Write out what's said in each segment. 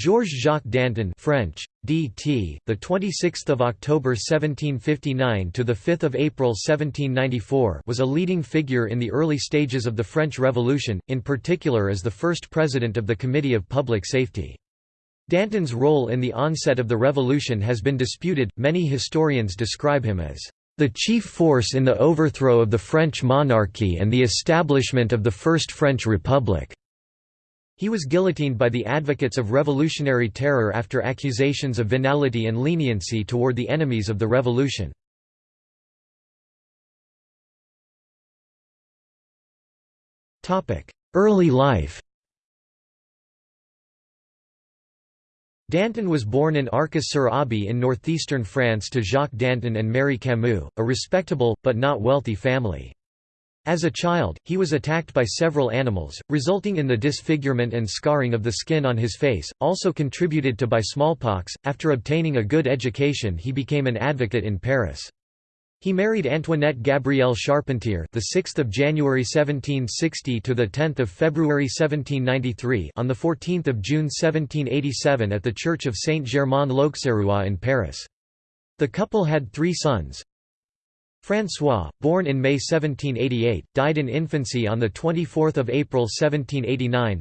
Georges Jacques Danton French DT the 26th of October 1759 to the 5th of April 1794 was a leading figure in the early stages of the French Revolution in particular as the first president of the Committee of Public Safety. Danton's role in the onset of the revolution has been disputed many historians describe him as the chief force in the overthrow of the French monarchy and the establishment of the First French Republic he was guillotined by the advocates of revolutionary terror after accusations of venality and leniency toward the enemies of the revolution. Early life Danton was born in Arcis-sur-Aube in northeastern France to Jacques Danton and Mary Camus, a respectable, but not wealthy family. As a child, he was attacked by several animals, resulting in the disfigurement and scarring of the skin on his face, also contributed to by smallpox. After obtaining a good education, he became an advocate in Paris. He married Antoinette Gabrielle Charpentier, the 6th of January 1760 to the 10th of February 1793, on the 14th of June 1787 at the Church of Saint-Germain-l'Auxerrois in Paris. The couple had three sons, François, born in May 1788, died in infancy on 24 April 1789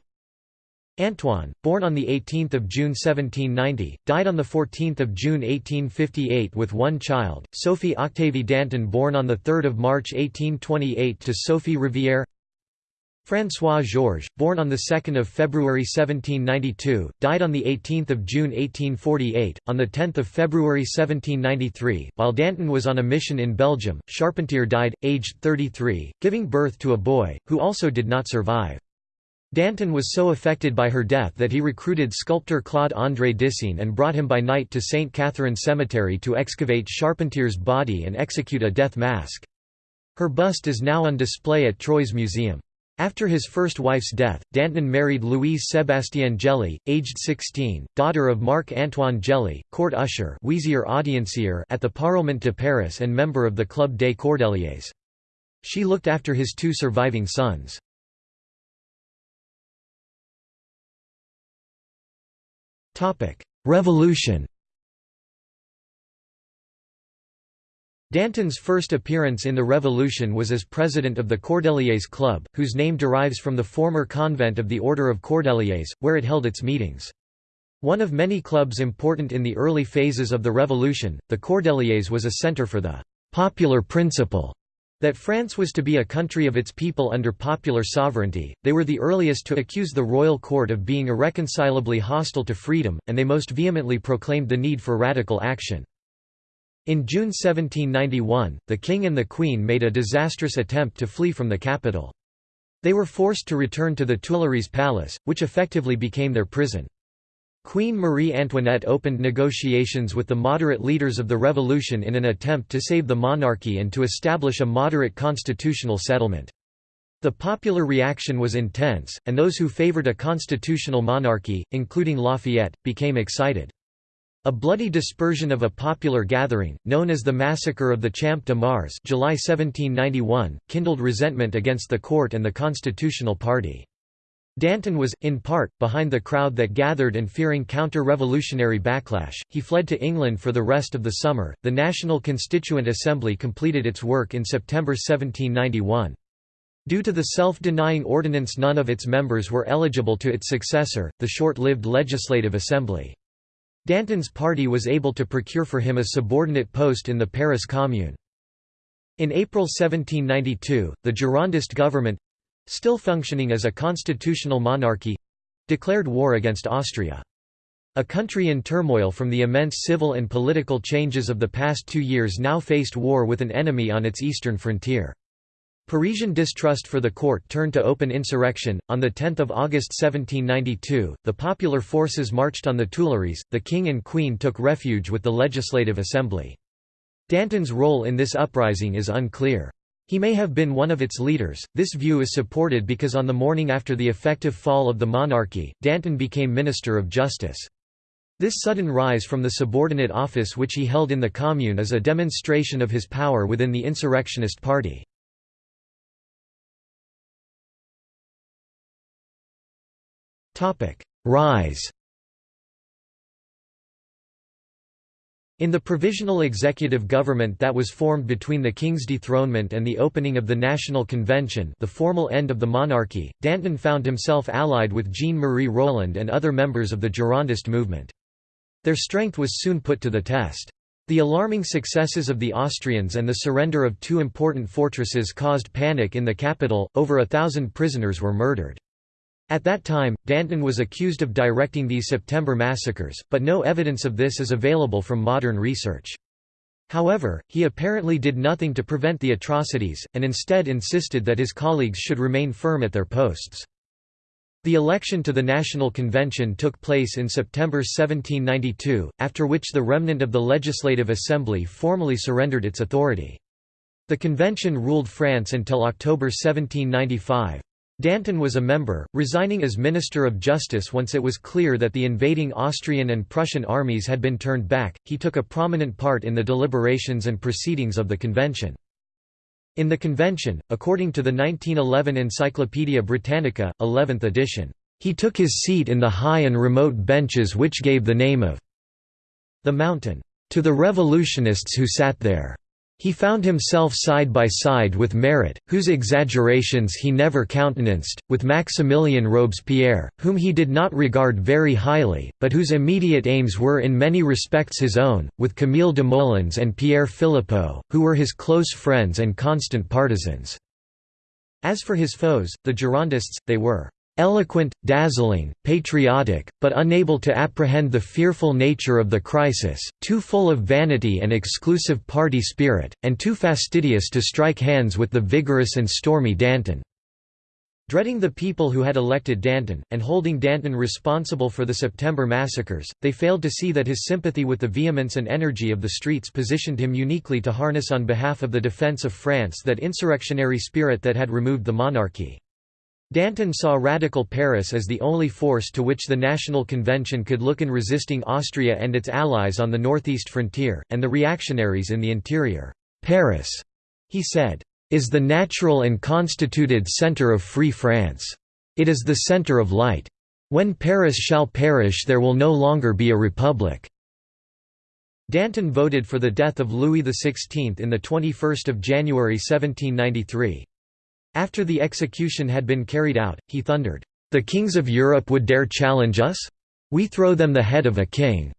Antoine, born on 18 June 1790, died on 14 June 1858 with one child, Sophie Octavie Danton born on 3 March 1828 to Sophie Rivière François Georges, born on 2 February 1792, died on 18 June 1848. On 10 February 1793, while Danton was on a mission in Belgium, Charpentier died, aged 33, giving birth to a boy, who also did not survive. Danton was so affected by her death that he recruited sculptor Claude André Deseine and brought him by night to St. Catherine Cemetery to excavate Charpentier's body and execute a death mask. Her bust is now on display at Troyes Museum. After his first wife's death, Danton married Louise Sébastienne Gelly, aged 16, daughter of Marc-Antoine Gelly, court usher at the Parlement de Paris and member of the Club des Cordeliers. She looked after his two surviving sons. Revolution Danton's first appearance in the Revolution was as president of the Cordeliers Club, whose name derives from the former convent of the Order of Cordeliers, where it held its meetings. One of many clubs important in the early phases of the Revolution, the Cordeliers was a center for the «popular principle» that France was to be a country of its people under popular sovereignty. They were the earliest to accuse the royal court of being irreconcilably hostile to freedom, and they most vehemently proclaimed the need for radical action. In June 1791, the king and the queen made a disastrous attempt to flee from the capital. They were forced to return to the Tuileries Palace, which effectively became their prison. Queen Marie Antoinette opened negotiations with the moderate leaders of the revolution in an attempt to save the monarchy and to establish a moderate constitutional settlement. The popular reaction was intense, and those who favored a constitutional monarchy, including Lafayette, became excited. A bloody dispersion of a popular gathering, known as the Massacre of the Champ de Mars July 1791, kindled resentment against the court and the Constitutional Party. Danton was, in part, behind the crowd that gathered and fearing counter-revolutionary backlash, he fled to England for the rest of the summer. The National Constituent Assembly completed its work in September 1791. Due to the self-denying ordinance none of its members were eligible to its successor, the short-lived Legislative Assembly. Danton's party was able to procure for him a subordinate post in the Paris Commune. In April 1792, the Girondist government—still functioning as a constitutional monarchy—declared war against Austria. A country in turmoil from the immense civil and political changes of the past two years now faced war with an enemy on its eastern frontier. Parisian distrust for the court turned to open insurrection. On 10 August 1792, the popular forces marched on the Tuileries, the king and queen took refuge with the Legislative Assembly. Danton's role in this uprising is unclear. He may have been one of its leaders. This view is supported because on the morning after the effective fall of the monarchy, Danton became Minister of Justice. This sudden rise from the subordinate office which he held in the Commune is a demonstration of his power within the insurrectionist party. Rise In the provisional executive government that was formed between the king's dethronement and the opening of the National Convention the formal end of the monarchy, Danton found himself allied with Jean-Marie Roland and other members of the Girondist movement. Their strength was soon put to the test. The alarming successes of the Austrians and the surrender of two important fortresses caused panic in the capital, over a thousand prisoners were murdered. At that time, Danton was accused of directing these September massacres, but no evidence of this is available from modern research. However, he apparently did nothing to prevent the atrocities, and instead insisted that his colleagues should remain firm at their posts. The election to the National Convention took place in September 1792, after which the remnant of the Legislative Assembly formally surrendered its authority. The convention ruled France until October 1795. Danton was a member, resigning as Minister of Justice once it was clear that the invading Austrian and Prussian armies had been turned back. He took a prominent part in the deliberations and proceedings of the convention. In the convention, according to the 1911 Encyclopaedia Britannica, 11th edition, he took his seat in the high and remote benches which gave the name of the mountain to the revolutionists who sat there. He found himself side by side with Marat, whose exaggerations he never countenanced, with Maximilien Robespierre, whom he did not regard very highly, but whose immediate aims were in many respects his own, with Camille Desmoulins and Pierre Philippeaux, who were his close friends and constant partisans. As for his foes, the Girondists, they were Eloquent, dazzling, patriotic, but unable to apprehend the fearful nature of the crisis, too full of vanity and exclusive party spirit, and too fastidious to strike hands with the vigorous and stormy Danton. Dreading the people who had elected Danton, and holding Danton responsible for the September massacres, they failed to see that his sympathy with the vehemence and energy of the streets positioned him uniquely to harness on behalf of the defence of France that insurrectionary spirit that had removed the monarchy. Danton saw radical Paris as the only force to which the National Convention could look in resisting Austria and its allies on the northeast frontier, and the reactionaries in the interior. Paris, he said, is the natural and constituted centre of Free France. It is the centre of light. When Paris shall perish there will no longer be a republic." Danton voted for the death of Louis XVI in the 21 January 1793. After the execution had been carried out, he thundered, "'The kings of Europe would dare challenge us? We throw them the head of a king!'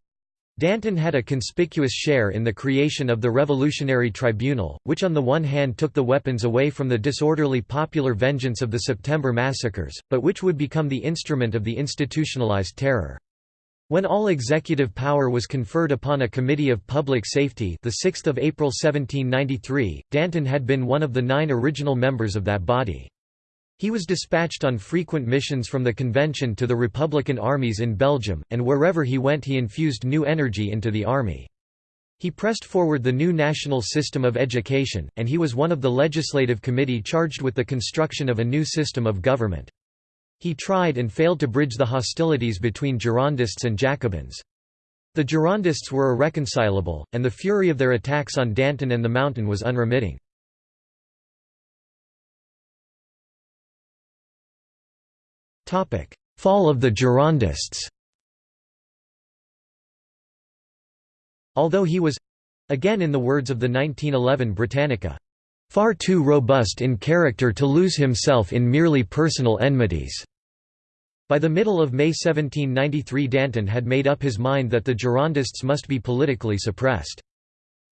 Danton had a conspicuous share in the creation of the Revolutionary Tribunal, which on the one hand took the weapons away from the disorderly popular vengeance of the September massacres, but which would become the instrument of the institutionalized terror. When all executive power was conferred upon a Committee of Public Safety the 6th of April 1793, Danton had been one of the nine original members of that body. He was dispatched on frequent missions from the convention to the Republican armies in Belgium, and wherever he went he infused new energy into the army. He pressed forward the new national system of education, and he was one of the legislative committee charged with the construction of a new system of government. He tried and failed to bridge the hostilities between Girondists and Jacobins. The Girondists were irreconcilable, and the fury of their attacks on Danton and the Mountain was unremitting. Fall of the Girondists Although he was—again in the words of the 1911 Britannica, far too robust in character to lose himself in merely personal enmities. By the middle of May 1793 Danton had made up his mind that the Girondists must be politically suppressed.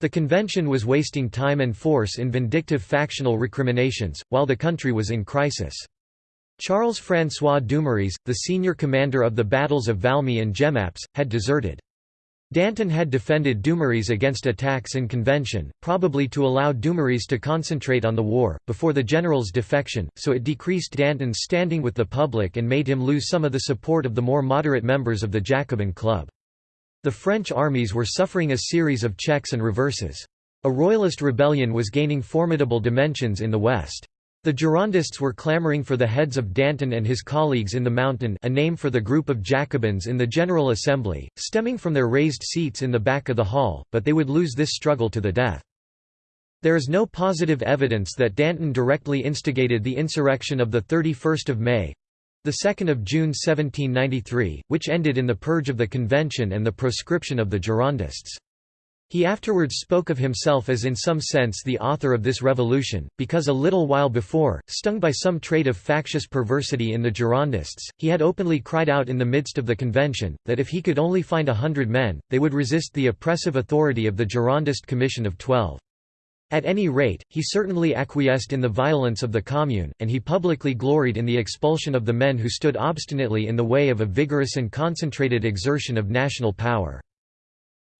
The convention was wasting time and force in vindictive factional recriminations, while the country was in crisis. Charles-François Dumouriez, the senior commander of the battles of Valmy and Jemappes, had deserted. Danton had defended Dumouriez against attacks in convention, probably to allow Dumouriez to concentrate on the war, before the general's defection, so it decreased Danton's standing with the public and made him lose some of the support of the more moderate members of the Jacobin Club. The French armies were suffering a series of checks and reverses. A royalist rebellion was gaining formidable dimensions in the west. The Girondists were clamoring for the heads of Danton and his colleagues in the Mountain a name for the group of Jacobins in the General Assembly, stemming from their raised seats in the back of the hall, but they would lose this struggle to the death. There is no positive evidence that Danton directly instigated the insurrection of 31 May—the 2nd of June 1793, which ended in the purge of the convention and the proscription of the Girondists. He afterwards spoke of himself as in some sense the author of this revolution, because a little while before, stung by some trait of factious perversity in the Girondists, he had openly cried out in the midst of the convention, that if he could only find a hundred men, they would resist the oppressive authority of the Girondist Commission of Twelve. At any rate, he certainly acquiesced in the violence of the Commune, and he publicly gloried in the expulsion of the men who stood obstinately in the way of a vigorous and concentrated exertion of national power.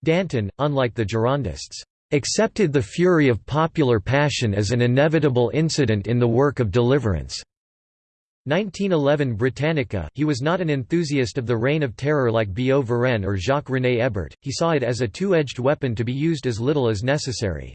Danton, unlike the Girondists, accepted the fury of popular passion as an inevitable incident in the work of deliverance. 1911 Britannica He was not an enthusiast of the reign of terror like Billaud Varenne or Jacques-René Hébert, he saw it as a two-edged weapon to be used as little as necessary.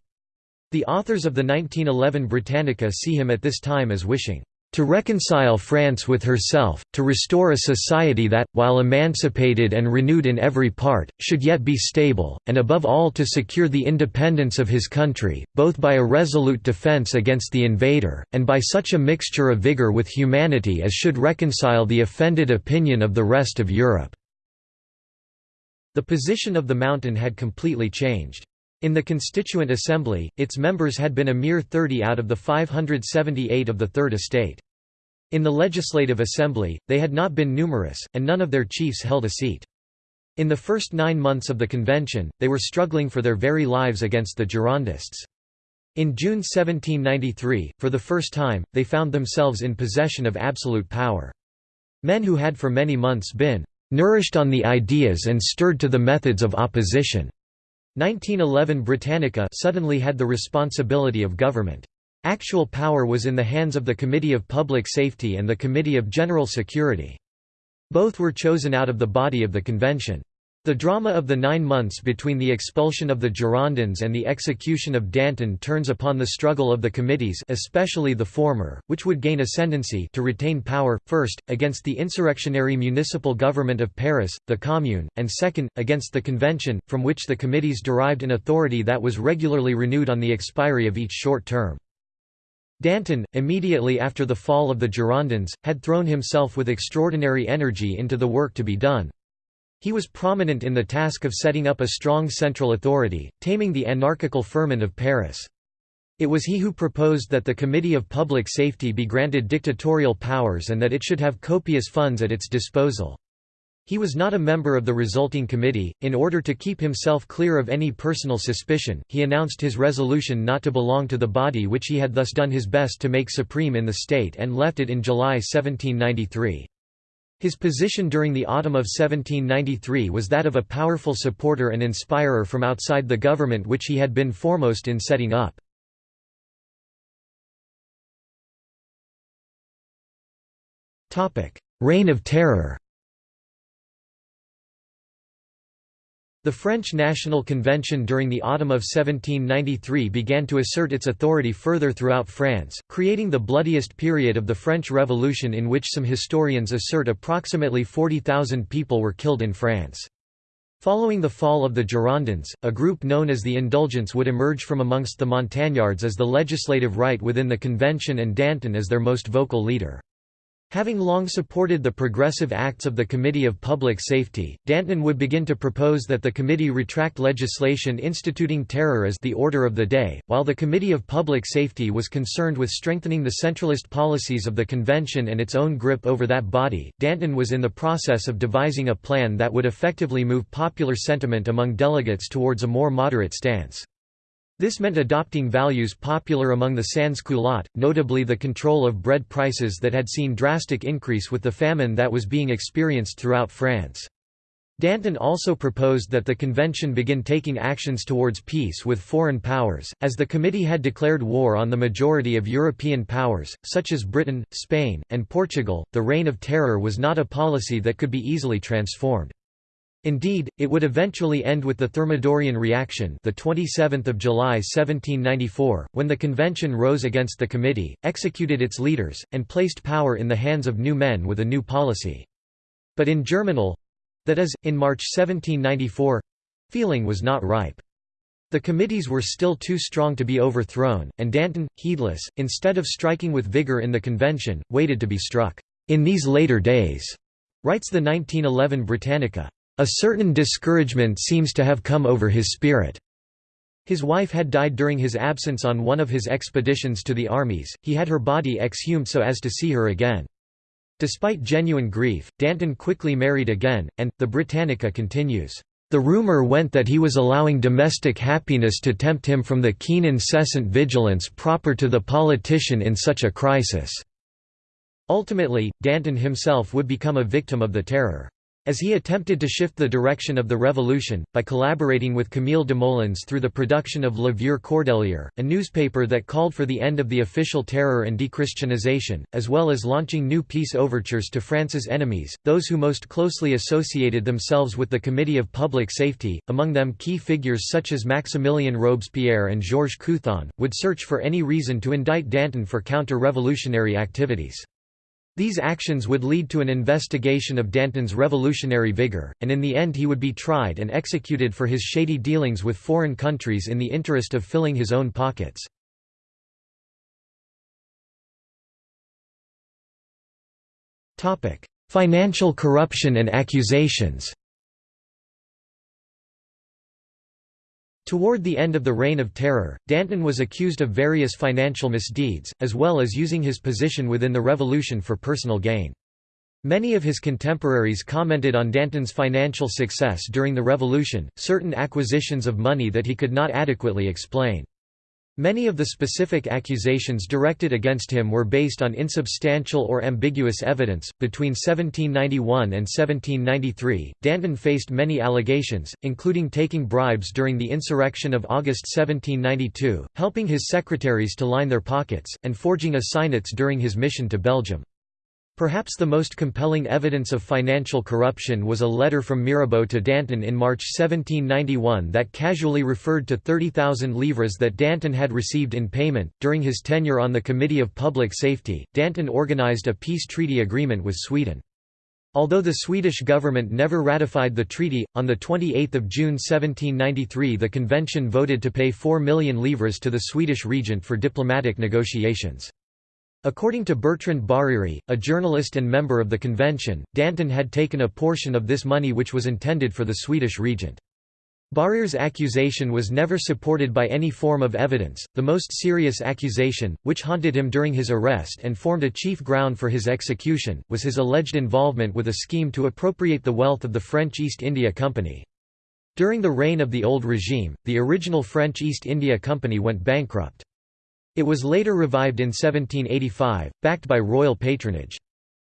The authors of the 1911 Britannica see him at this time as wishing to reconcile France with herself, to restore a society that, while emancipated and renewed in every part, should yet be stable, and above all to secure the independence of his country, both by a resolute defence against the invader, and by such a mixture of vigour with humanity as should reconcile the offended opinion of the rest of Europe." The position of the Mountain had completely changed. In the Constituent Assembly, its members had been a mere 30 out of the 578 of the Third Estate. In the Legislative Assembly, they had not been numerous, and none of their chiefs held a seat. In the first nine months of the convention, they were struggling for their very lives against the Girondists. In June 1793, for the first time, they found themselves in possession of absolute power. Men who had for many months been "...nourished on the ideas and stirred to the methods of opposition." 1911 Britannica suddenly had the responsibility of government. Actual power was in the hands of the Committee of Public Safety and the Committee of General Security. Both were chosen out of the body of the convention. The drama of the nine months between the expulsion of the Girondins and the execution of Danton turns upon the struggle of the committees especially the former, which would gain ascendancy to retain power, first, against the insurrectionary municipal government of Paris, the Commune, and second, against the Convention, from which the committees derived an authority that was regularly renewed on the expiry of each short term. Danton, immediately after the fall of the Girondins, had thrown himself with extraordinary energy into the work to be done. He was prominent in the task of setting up a strong central authority, taming the anarchical ferment of Paris. It was he who proposed that the Committee of Public Safety be granted dictatorial powers and that it should have copious funds at its disposal. He was not a member of the resulting committee. In order to keep himself clear of any personal suspicion, he announced his resolution not to belong to the body which he had thus done his best to make supreme in the state and left it in July 1793. His position during the autumn of 1793 was that of a powerful supporter and inspirer from outside the government which he had been foremost in setting up. Reign of Terror The French National Convention during the autumn of 1793 began to assert its authority further throughout France, creating the bloodiest period of the French Revolution in which some historians assert approximately 40,000 people were killed in France. Following the fall of the Girondins, a group known as the Indulgents would emerge from amongst the Montagnards as the legislative right within the convention and Danton as their most vocal leader. Having long supported the progressive acts of the Committee of Public Safety, Danton would begin to propose that the committee retract legislation instituting terror as the order of the day, while the Committee of Public Safety was concerned with strengthening the centralist policies of the convention and its own grip over that body. Danton was in the process of devising a plan that would effectively move popular sentiment among delegates towards a more moderate stance. This meant adopting values popular among the sans-culottes, notably the control of bread prices that had seen drastic increase with the famine that was being experienced throughout France. Danton also proposed that the convention begin taking actions towards peace with foreign powers, as the committee had declared war on the majority of European powers, such as Britain, Spain, and Portugal. The reign of terror was not a policy that could be easily transformed. Indeed, it would eventually end with the Thermidorian reaction the 27th of July 1794, when the convention rose against the committee, executed its leaders, and placed power in the hands of new men with a new policy. But in Germinal—that is, in March 1794—feeling was not ripe. The committees were still too strong to be overthrown, and Danton, heedless, instead of striking with vigour in the convention, waited to be struck. In these later days, writes the 1911 Britannica, a certain discouragement seems to have come over his spirit. His wife had died during his absence on one of his expeditions to the armies, he had her body exhumed so as to see her again. Despite genuine grief, Danton quickly married again, and, the Britannica continues, "...the rumour went that he was allowing domestic happiness to tempt him from the keen incessant vigilance proper to the politician in such a crisis." Ultimately, Danton himself would become a victim of the terror. As he attempted to shift the direction of the revolution, by collaborating with Camille Desmoulins through the production of Le Vieux Cordelier, a newspaper that called for the end of the official terror and dechristianization, as well as launching new peace overtures to France's enemies, those who most closely associated themselves with the Committee of Public Safety, among them key figures such as Maximilien Robespierre and Georges Couthon, would search for any reason to indict Danton for counter-revolutionary activities. These actions would lead to an investigation of Danton's revolutionary vigor, and in the end he would be tried and executed for his shady dealings with foreign countries in the interest of filling his own pockets. Financial corruption and accusations Toward the end of the Reign of Terror, Danton was accused of various financial misdeeds, as well as using his position within the revolution for personal gain. Many of his contemporaries commented on Danton's financial success during the revolution, certain acquisitions of money that he could not adequately explain. Many of the specific accusations directed against him were based on insubstantial or ambiguous evidence. Between 1791 and 1793, Danton faced many allegations, including taking bribes during the insurrection of August 1792, helping his secretaries to line their pockets, and forging assignats during his mission to Belgium. Perhaps the most compelling evidence of financial corruption was a letter from Mirabeau to Danton in March 1791 that casually referred to 30,000 livres that Danton had received in payment. During his tenure on the Committee of Public Safety, Danton organized a peace treaty agreement with Sweden. Although the Swedish government never ratified the treaty, on 28 June 1793 the convention voted to pay 4 million livres to the Swedish regent for diplomatic negotiations. According to Bertrand Barère, a journalist and member of the convention, Danton had taken a portion of this money which was intended for the Swedish regent. Barère's accusation was never supported by any form of evidence. The most serious accusation, which haunted him during his arrest and formed a chief ground for his execution, was his alleged involvement with a scheme to appropriate the wealth of the French East India Company. During the reign of the old regime, the original French East India Company went bankrupt. It was later revived in 1785, backed by royal patronage.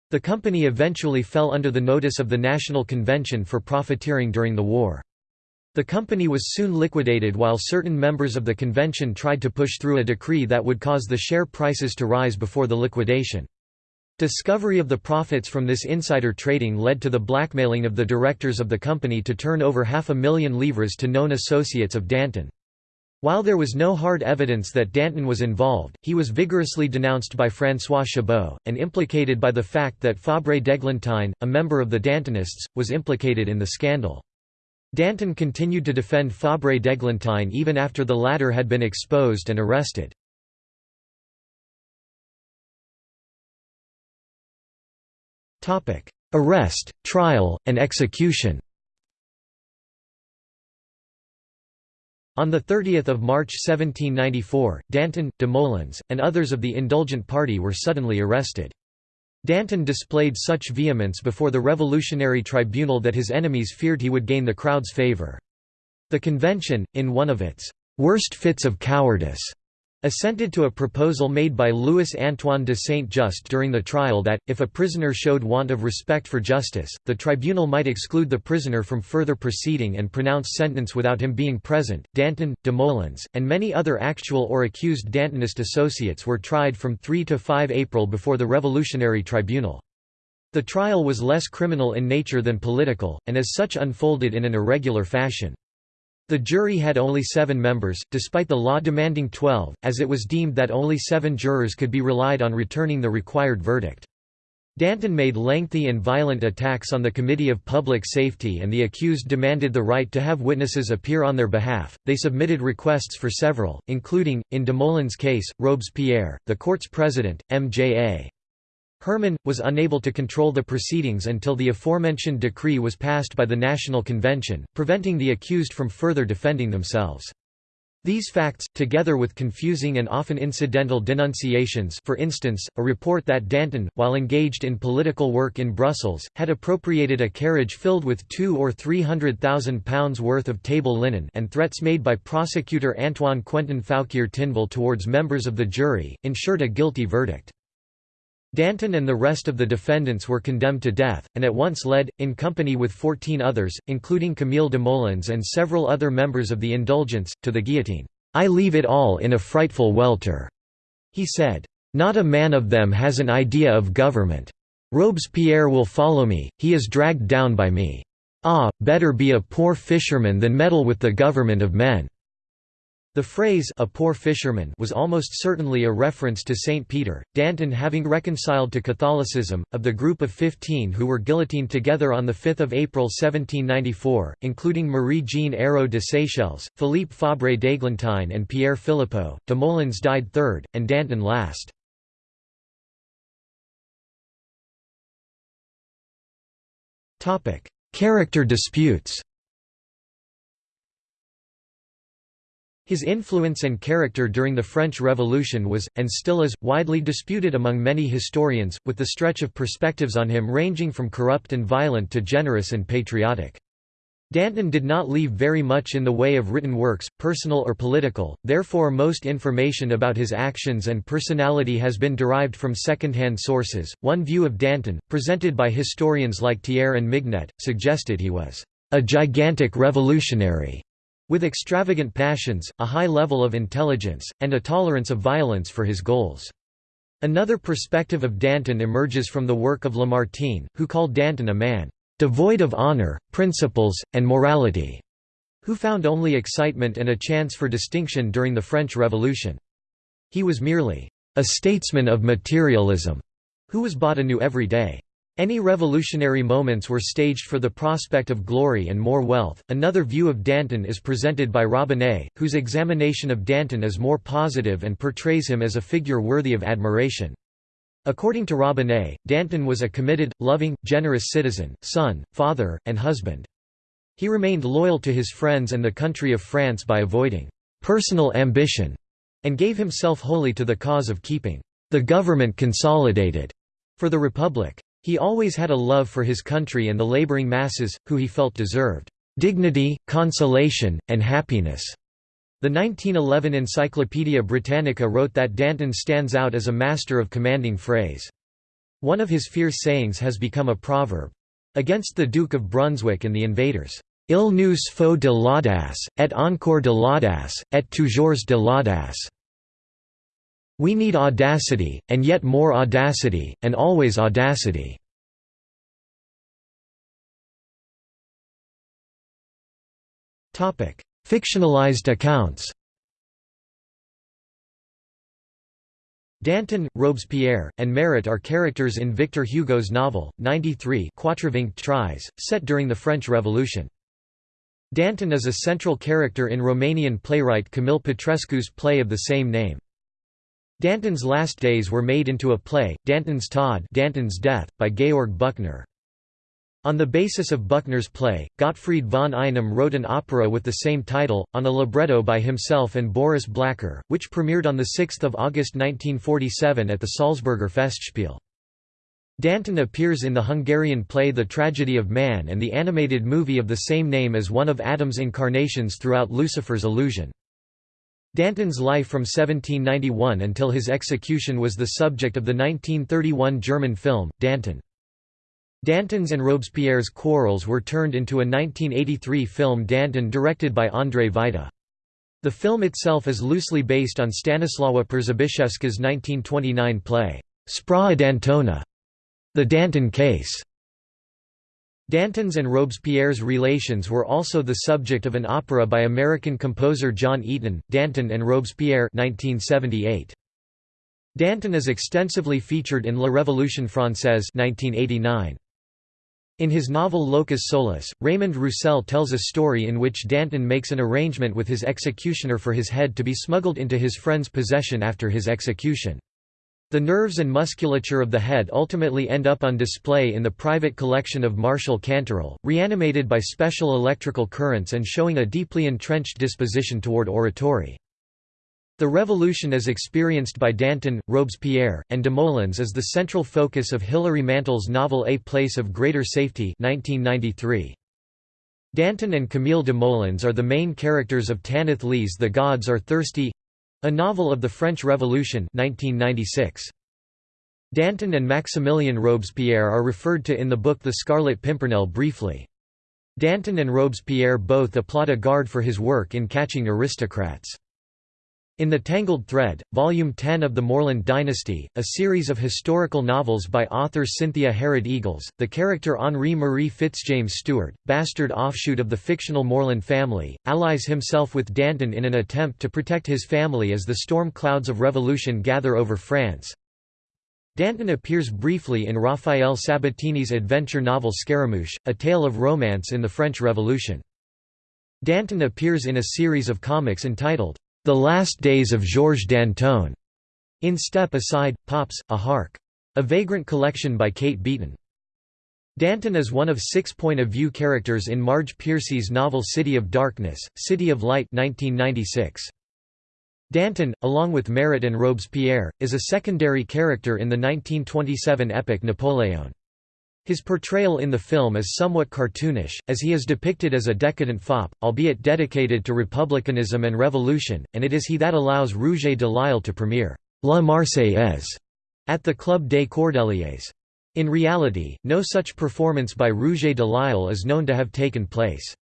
The company eventually fell under the notice of the National Convention for profiteering during the war. The company was soon liquidated while certain members of the convention tried to push through a decree that would cause the share prices to rise before the liquidation. Discovery of the profits from this insider trading led to the blackmailing of the directors of the company to turn over half a million livres to known associates of Danton. While there was no hard evidence that Danton was involved, he was vigorously denounced by François Chabot, and implicated by the fact that Fabre d'Eglantine, a member of the Dantonists, was implicated in the scandal. Danton continued to defend Fabre d'Eglantine even after the latter had been exposed and arrested. Arrest, trial, and execution On 30 March 1794, Danton, Desmoulins, and others of the Indulgent Party were suddenly arrested. Danton displayed such vehemence before the Revolutionary Tribunal that his enemies feared he would gain the crowd's favor. The convention, in one of its worst fits of cowardice, assented to a proposal made by Louis Antoine de Saint-Just during the trial that, if a prisoner showed want of respect for justice, the tribunal might exclude the prisoner from further proceeding and pronounce sentence without him being present. Danton, de Desmoulins, and many other actual or accused Dantonist associates were tried from 3 to 5 April before the Revolutionary Tribunal. The trial was less criminal in nature than political, and as such unfolded in an irregular fashion. The jury had only seven members, despite the law demanding twelve, as it was deemed that only seven jurors could be relied on returning the required verdict. Danton made lengthy and violent attacks on the Committee of Public Safety and the accused demanded the right to have witnesses appear on their behalf. They submitted requests for several, including, in Desmoulins' case, Robespierre, the court's president, M.J.A. Herman, was unable to control the proceedings until the aforementioned decree was passed by the National Convention, preventing the accused from further defending themselves. These facts, together with confusing and often incidental denunciations for instance, a report that Danton, while engaged in political work in Brussels, had appropriated a carriage filled with two or three hundred thousand pounds worth of table linen and threats made by prosecutor Antoine Quentin Fouquier Tinville towards members of the jury, ensured a guilty verdict. Danton and the rest of the defendants were condemned to death, and at once led, in company with fourteen others, including Camille Desmoulins and several other members of the Indulgence, to the guillotine. "'I leave it all in a frightful welter,' he said. "'Not a man of them has an idea of government. Robespierre will follow me, he is dragged down by me. Ah, better be a poor fisherman than meddle with the government of men.' The phrase a poor fisherman was almost certainly a reference to St. Peter, Danton having reconciled to Catholicism. Of the group of 15 who were guillotined together on 5 April 1794, including Marie-Jeanne Hérault de Séchelles, Philippe Fabre d'Eglantine and Pierre Philippeaux, Desmoulins died third, and Danton last. Character disputes His influence and character during the French Revolution was, and still is, widely disputed among many historians, with the stretch of perspectives on him ranging from corrupt and violent to generous and patriotic. Danton did not leave very much in the way of written works, personal or political, therefore most information about his actions and personality has been derived from second-hand sources. One view of Danton, presented by historians like Thiers and Mignet, suggested he was a gigantic revolutionary with extravagant passions, a high level of intelligence, and a tolerance of violence for his goals. Another perspective of Danton emerges from the work of Lamartine, who called Danton a man devoid of honor, principles, and morality, who found only excitement and a chance for distinction during the French Revolution. He was merely a statesman of materialism, who was bought anew every day. Any revolutionary moments were staged for the prospect of glory and more wealth. Another view of Danton is presented by Robinet, whose examination of Danton is more positive and portrays him as a figure worthy of admiration. According to Robinet, Danton was a committed, loving, generous citizen, son, father, and husband. He remained loyal to his friends and the country of France by avoiding personal ambition and gave himself wholly to the cause of keeping the government consolidated for the Republic. He always had a love for his country and the laboring masses, who he felt deserved dignity, consolation, and happiness. The 1911 Encyclopaedia Britannica wrote that Danton stands out as a master of commanding phrase. One of his fierce sayings has become a proverb. Against the Duke of Brunswick and the invaders, Il nous faut de l'audace, et encore de l'audace, et toujours de l'audace. We need audacity, and yet more audacity, and always audacity. Fictionalized accounts Danton, Robespierre, and Marat are characters in Victor Hugo's novel, 93 Quatre-Vingts Treize, set during the French Revolution. Danton is a central character in Romanian playwright Camille Petrescu's play of the same name. Danton's last days were made into a play, Danton's Tod Danton's Death, by Georg Büchner. On the basis of Buchner's play, Gottfried von Einem wrote an opera with the same title, on a libretto by himself and Boris Blacher, which premiered on 6 August 1947 at the Salzburger Festspiel. Danton appears in the Hungarian play The Tragedy of Man and the animated movie of the same name as one of Adam's incarnations throughout Lucifer's illusion. Danton's life from 1791 until his execution was the subject of the 1931 German film, Danton. Danton's and Robespierre's quarrels were turned into a 1983 film Danton directed by Andrzej Wajda. The film itself is loosely based on Stanisława Przybyszewska's 1929 play, Sprawa Dantona, The Danton Case. Danton's and Robespierre's relations were also the subject of an opera by American composer John Eaton, Danton and Robespierre 1978. Danton is extensively featured in La Révolution française 1989. In his novel Locus Solus, Raymond Roussel tells a story in which Danton makes an arrangement with his executioner for his head to be smuggled into his friend's possession after his execution. The nerves and musculature of the head ultimately end up on display in the private collection of Martial Canterel, reanimated by special electrical currents and showing a deeply entrenched disposition toward oratory. The revolution as experienced by Danton, Robespierre, and Desmoulins is the central focus of Hilary Mantel's novel A Place of Greater Safety 1993. Danton and Camille Desmoulins are the main characters of Tanith Lee's The Gods Are Thirsty—a novel of the French Revolution 1996. Danton and Maximilien Robespierre are referred to in the book The Scarlet Pimpernel briefly. Danton and Robespierre both applaud a guard for his work in catching aristocrats. In The Tangled Thread, Volume 10 of the Morland Dynasty, a series of historical novels by author Cynthia Harrod Eagles, the character Henri Marie Fitzjames Stewart, bastard offshoot of the fictional Morland family, allies himself with Danton in an attempt to protect his family as the storm clouds of revolution gather over France. Danton appears briefly in Rafael Sabatini's adventure novel Scaramouche, a tale of romance in the French Revolution. Danton appears in a series of comics entitled, the Last Days of Georges Danton, in Step Aside, Pops, a Hark. A Vagrant collection by Kate Beaton. Danton is one of six point-of-view characters in Marge Piercy's novel City of Darkness, City of Light 1996. Danton, along with Marat and Robespierre, is a secondary character in the 1927 epic Napoleon. His portrayal in the film is somewhat cartoonish, as he is depicted as a decadent fop, albeit dedicated to republicanism and revolution, and it is he that allows Rouget de Lisle to premiere La Marseillaise at the Club des Cordeliers. In reality, no such performance by Rouget de Lisle is known to have taken place.